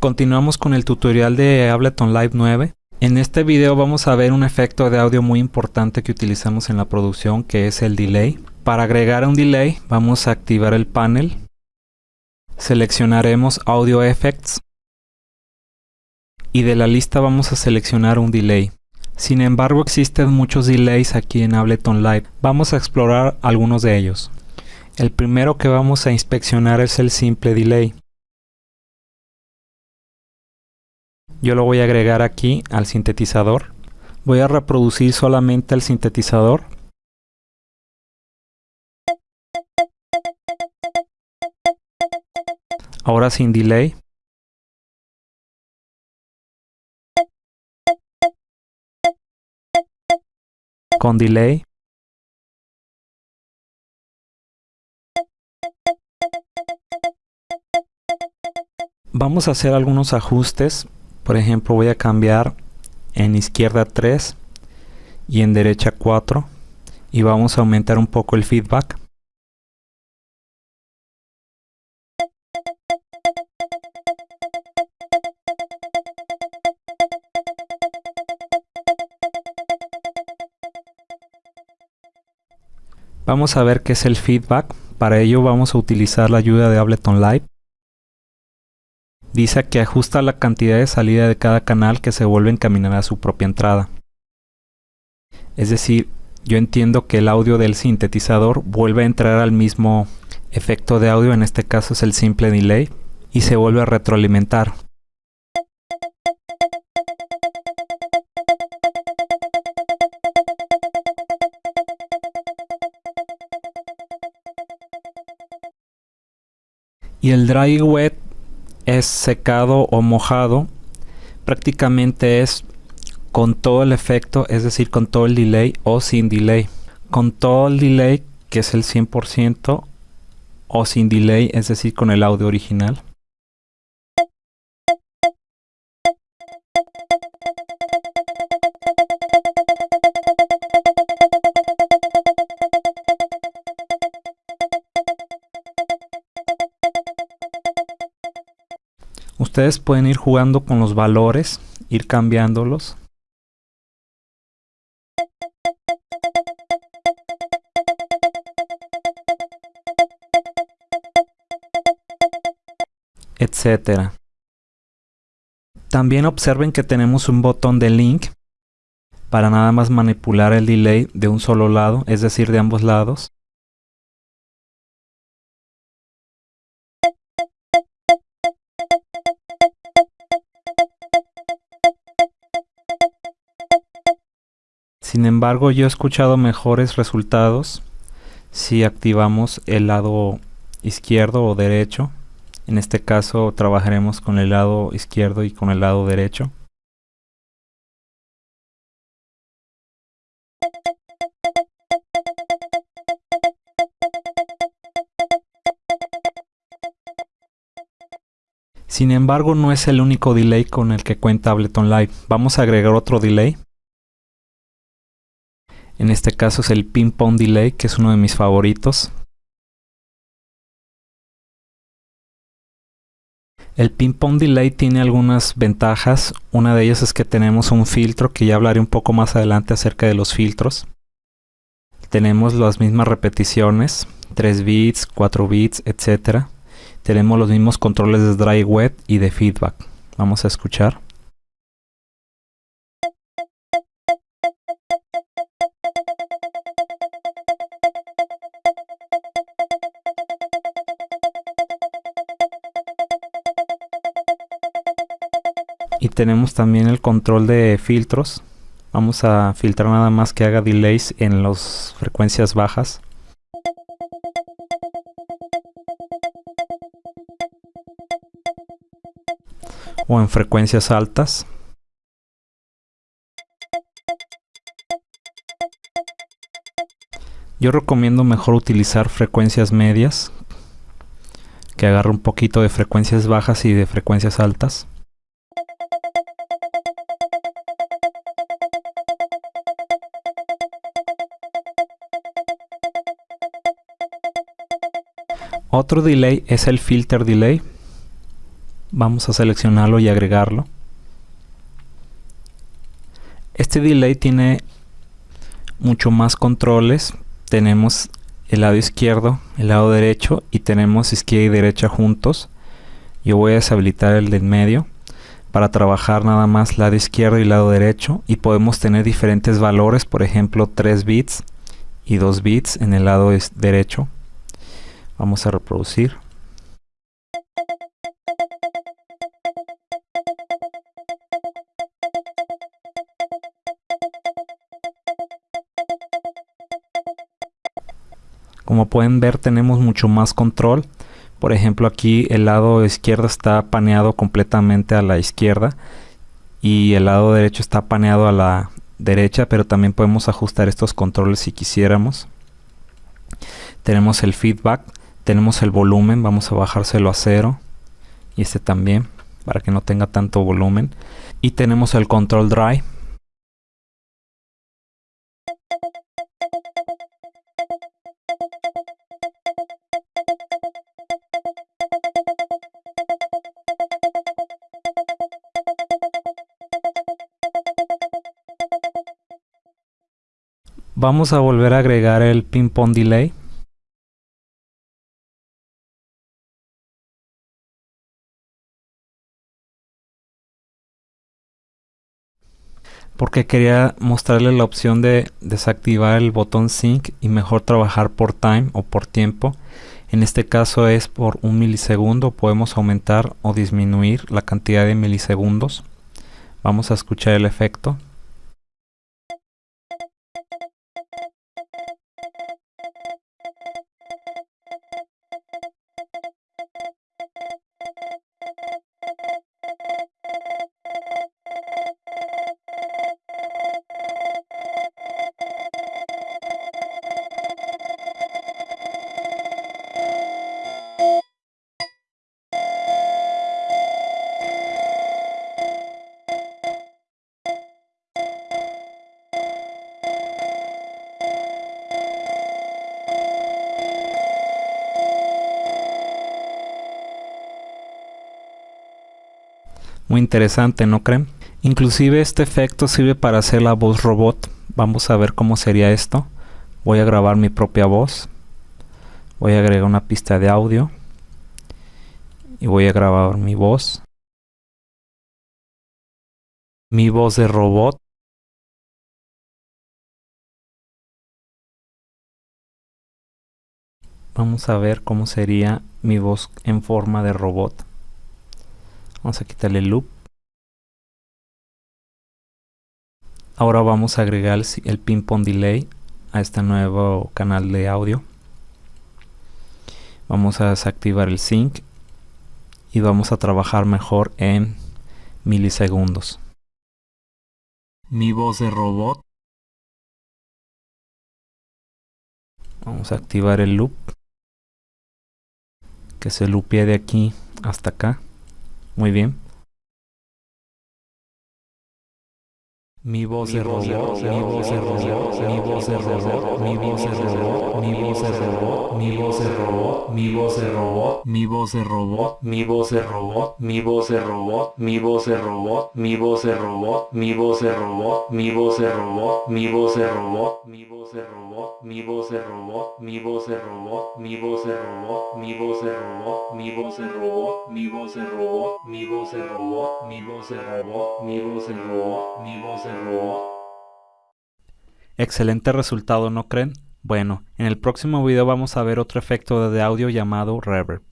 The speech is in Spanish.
Continuamos con el tutorial de Ableton Live 9. En este video vamos a ver un efecto de audio muy importante que utilizamos en la producción que es el delay. Para agregar un delay vamos a activar el panel. Seleccionaremos Audio Effects. Y de la lista vamos a seleccionar un delay. Sin embargo existen muchos delays aquí en Ableton Live. Vamos a explorar algunos de ellos. El primero que vamos a inspeccionar es el simple delay. Yo lo voy a agregar aquí al sintetizador. Voy a reproducir solamente el sintetizador. Ahora sin delay. Con delay. Vamos a hacer algunos ajustes por ejemplo voy a cambiar en izquierda 3 y en derecha 4 y vamos a aumentar un poco el feedback Vamos a ver qué es el feedback. Para ello vamos a utilizar la ayuda de Ableton Live dice que ajusta la cantidad de salida de cada canal que se vuelve a encaminar a su propia entrada. Es decir, yo entiendo que el audio del sintetizador vuelve a entrar al mismo efecto de audio, en este caso es el simple delay, y se vuelve a retroalimentar. Y el dry wet secado o mojado, prácticamente es con todo el efecto, es decir, con todo el delay o sin delay. Con todo el delay, que es el 100%, o sin delay, es decir, con el audio original. Ustedes pueden ir jugando con los valores, ir cambiándolos. etcétera. También observen que tenemos un botón de link para nada más manipular el delay de un solo lado, es decir, de ambos lados. Sin embargo, yo he escuchado mejores resultados si activamos el lado izquierdo o derecho. En este caso trabajaremos con el lado izquierdo y con el lado derecho. Sin embargo, no es el único delay con el que cuenta Ableton Live. Vamos a agregar otro delay en este caso es el ping pong delay, que es uno de mis favoritos. El ping pong delay tiene algunas ventajas. Una de ellas es que tenemos un filtro, que ya hablaré un poco más adelante acerca de los filtros. Tenemos las mismas repeticiones, 3 bits, 4 bits, etc. Tenemos los mismos controles de dry wet y de feedback. Vamos a escuchar. Tenemos también el control de filtros. Vamos a filtrar nada más que haga delays en las frecuencias bajas. O en frecuencias altas. Yo recomiendo mejor utilizar frecuencias medias que agarre un poquito de frecuencias bajas y de frecuencias altas Otro delay es el filter delay. Vamos a seleccionarlo y agregarlo. Este delay tiene mucho más controles. Tenemos el lado izquierdo, el lado derecho y tenemos izquierda y derecha juntos. Yo voy a deshabilitar el del medio para trabajar nada más lado izquierdo y lado derecho y podemos tener diferentes valores, por ejemplo 3 bits y 2 bits en el lado derecho. Vamos a reproducir. Como pueden ver tenemos mucho más control por ejemplo aquí el lado izquierdo está paneado completamente a la izquierda y el lado derecho está paneado a la derecha, pero también podemos ajustar estos controles si quisiéramos. Tenemos el feedback, tenemos el volumen, vamos a bajárselo a cero y este también para que no tenga tanto volumen. Y tenemos el control drive Vamos a volver a agregar el ping pong delay. Porque quería mostrarle la opción de desactivar el botón sync y mejor trabajar por time o por tiempo. En este caso es por un milisegundo. Podemos aumentar o disminuir la cantidad de milisegundos. Vamos a escuchar el efecto. Muy interesante, ¿no creen? Inclusive este efecto sirve para hacer la voz robot. Vamos a ver cómo sería esto. Voy a grabar mi propia voz. Voy a agregar una pista de audio. Y voy a grabar mi voz. Mi voz de robot. Vamos a ver cómo sería mi voz en forma de robot. Vamos a quitarle el loop. Ahora vamos a agregar el, ping pong delay a este nuevo canal de audio. Vamos a desactivar el sync y vamos a trabajar mejor en milisegundos. Mi voz de robot. Vamos a activar el loop. Que se loopee de aquí hasta acá. Muy bien. Mi voz de robot, mi voz de robot, mi voz de robot, mi voz de robot, mi voz robot, mi voz de robot, mi voz de robot, mi voz de robot, mi voz de robot, mi voz de robot, mi voz de robot, mi voz de robot, mi voz de robot, mi voz de robot, mi voz de robot, mi voz de robot, mi voz de robot, mi voz de robot, mi voz de robot, mi voz de robot, mi voz de robot, mi voz de robot, mi voz de robot, mi voz de Excelente resultado, ¿no creen? Bueno, en el próximo video vamos a ver otro efecto de audio llamado reverb.